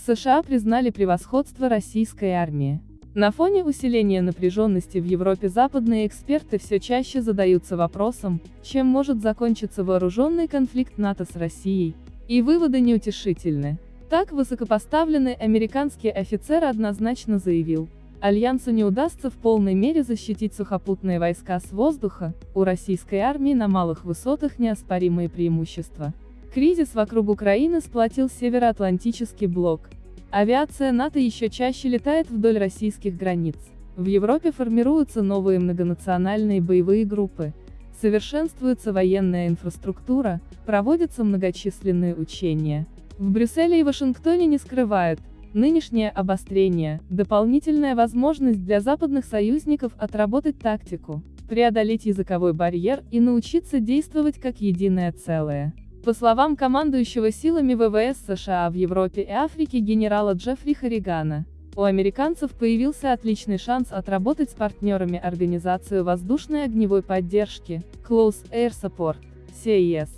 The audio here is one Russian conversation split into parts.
США признали превосходство российской армии. На фоне усиления напряженности в Европе западные эксперты все чаще задаются вопросом, чем может закончиться вооруженный конфликт НАТО с Россией. И выводы неутешительны. Так высокопоставленный американский офицер однозначно заявил, Альянсу не удастся в полной мере защитить сухопутные войска с воздуха, у российской армии на малых высотах неоспоримые преимущества. Кризис вокруг Украины сплотил Североатлантический блок. Авиация НАТО еще чаще летает вдоль российских границ. В Европе формируются новые многонациональные боевые группы, совершенствуется военная инфраструктура, проводятся многочисленные учения. В Брюсселе и Вашингтоне не скрывают, Нынешнее обострение – дополнительная возможность для западных союзников отработать тактику, преодолеть языковой барьер и научиться действовать как единое целое. По словам командующего силами ВВС США в Европе и Африке генерала Джеффри Харригана, у американцев появился отличный шанс отработать с партнерами Организацию воздушной огневой поддержки, Close Air Support, CAS.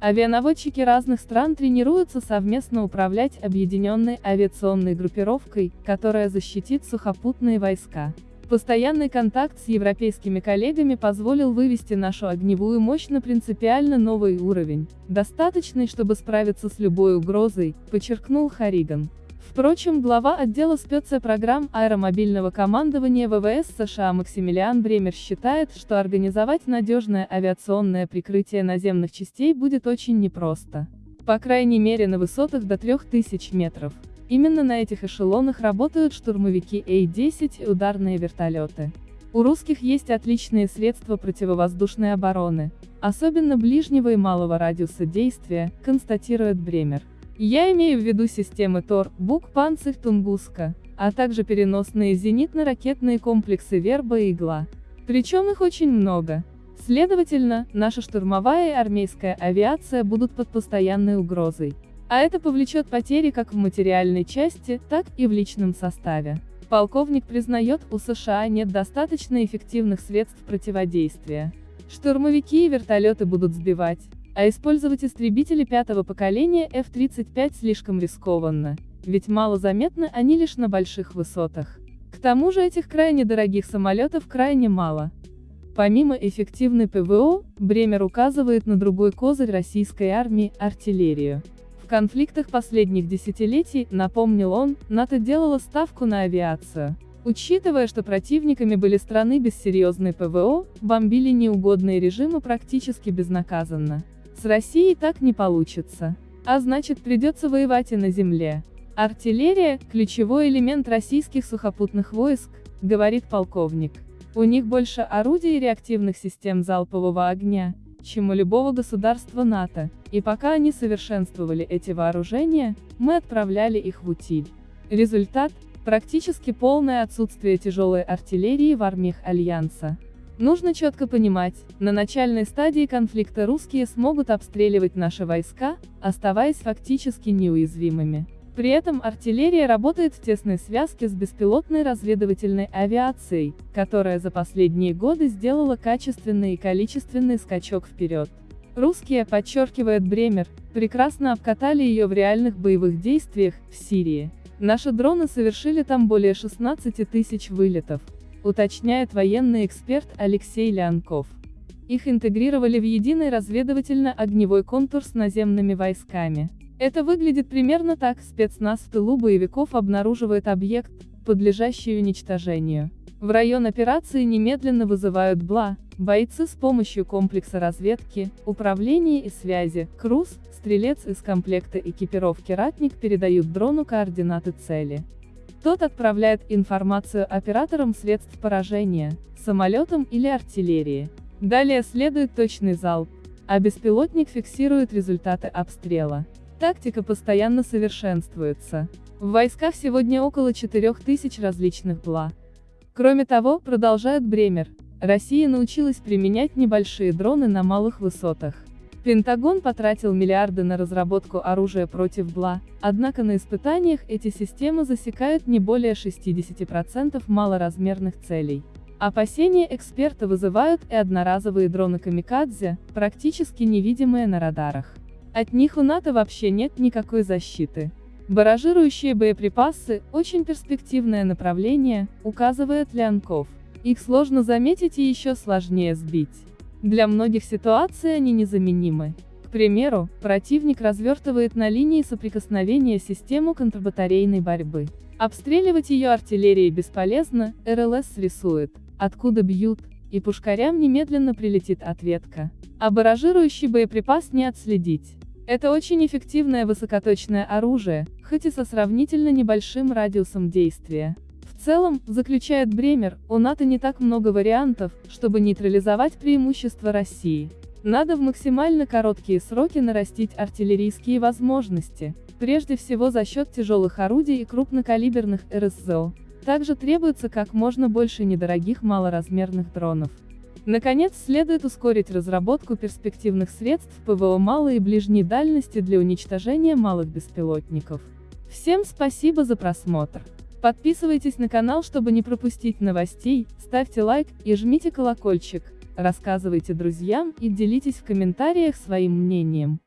Авианаводчики разных стран тренируются совместно управлять объединенной авиационной группировкой, которая защитит сухопутные войска. Постоянный контакт с европейскими коллегами позволил вывести нашу огневую мощь на принципиально новый уровень, достаточный, чтобы справиться с любой угрозой, подчеркнул Хариган. Впрочем, глава отдела спецпрограмм аэромобильного командования ВВС США Максимилиан Бремер считает, что организовать надежное авиационное прикрытие наземных частей будет очень непросто. По крайней мере на высотах до 3000 метров. Именно на этих эшелонах работают штурмовики А-10 и ударные вертолеты. У русских есть отличные средства противовоздушной обороны, особенно ближнего и малого радиуса действия, констатирует Бремер. Я имею в виду системы ТОР, БУК, Панцирь, Тунгуска, а также переносные зенитно-ракетные комплексы Верба и Игла. Причем их очень много. Следовательно, наша штурмовая и армейская авиация будут под постоянной угрозой. А это повлечет потери как в материальной части, так и в личном составе. Полковник признает, у США нет достаточно эффективных средств противодействия. Штурмовики и вертолеты будут сбивать, а использовать истребители пятого поколения F-35 слишком рискованно, ведь малозаметны они лишь на больших высотах. К тому же этих крайне дорогих самолетов крайне мало. Помимо эффективной ПВО, Бремер указывает на другой козырь российской армии – артиллерию. Конфликтах последних десятилетий, напомнил он, НАТО делало ставку на авиацию. Учитывая, что противниками были страны без серьезной ПВО, бомбили неугодные режимы практически безнаказанно. С Россией так не получится. А значит придется воевать и на земле. Артиллерия – ключевой элемент российских сухопутных войск, говорит полковник. У них больше орудий и реактивных систем залпового огня, чем у любого государства НАТО, и пока они совершенствовали эти вооружения, мы отправляли их в утиль. Результат – практически полное отсутствие тяжелой артиллерии в армиях Альянса. Нужно четко понимать, на начальной стадии конфликта русские смогут обстреливать наши войска, оставаясь фактически неуязвимыми. При этом артиллерия работает в тесной связке с беспилотной разведывательной авиацией, которая за последние годы сделала качественный и количественный скачок вперед. Русские, подчеркивает Бремер, прекрасно обкатали ее в реальных боевых действиях, в Сирии. Наши дроны совершили там более 16 тысяч вылетов, уточняет военный эксперт Алексей Леонков. Их интегрировали в единый разведывательно-огневой контур с наземными войсками. Это выглядит примерно так, спецназ в тылу боевиков обнаруживает объект, подлежащий уничтожению. В район операции немедленно вызывают БЛА, бойцы с помощью комплекса разведки, управления и связи, КРУС, стрелец из комплекта экипировки «Ратник» передают дрону координаты цели. Тот отправляет информацию операторам средств поражения, самолетам или артиллерии. Далее следует точный залп, а беспилотник фиксирует результаты обстрела. Тактика постоянно совершенствуется. В войсках сегодня около 4000 различных БЛА. Кроме того, продолжает Бремер, Россия научилась применять небольшие дроны на малых высотах. Пентагон потратил миллиарды на разработку оружия против БЛА, однако на испытаниях эти системы засекают не более 60% малоразмерных целей. Опасения эксперта вызывают и одноразовые дроны «Камикадзе», практически невидимые на радарах. От них у НАТО вообще нет никакой защиты. Баражирующие боеприпасы – очень перспективное направление, указывает Лянков. Их сложно заметить и еще сложнее сбить. Для многих ситуаций они незаменимы. К примеру, противник развертывает на линии соприкосновения систему контрбатарейной борьбы. Обстреливать ее артиллерией бесполезно, РЛС рисует, откуда бьют, и пушкарям немедленно прилетит ответка. А баражирующий боеприпас не отследить. Это очень эффективное высокоточное оружие, хоть и со сравнительно небольшим радиусом действия. В целом, заключает Бремер, у НАТО не так много вариантов, чтобы нейтрализовать преимущество России. Надо в максимально короткие сроки нарастить артиллерийские возможности, прежде всего за счет тяжелых орудий и крупнокалиберных РСЗО. Также требуется как можно больше недорогих малоразмерных дронов. Наконец, следует ускорить разработку перспективных средств ПВО малой и ближней дальности для уничтожения малых беспилотников. Всем спасибо за просмотр. Подписывайтесь на канал, чтобы не пропустить новостей, ставьте лайк и жмите колокольчик, рассказывайте друзьям и делитесь в комментариях своим мнением.